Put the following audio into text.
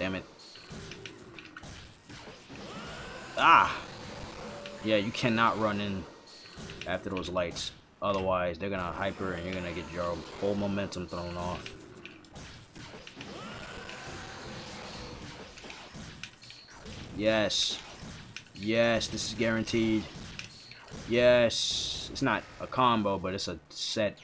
Damn it. Ah! Yeah, you cannot run in after those lights. Otherwise, they're gonna hyper and you're gonna get your whole momentum thrown off. Yes. Yes, this is guaranteed. Yes. It's not a combo, but it's a set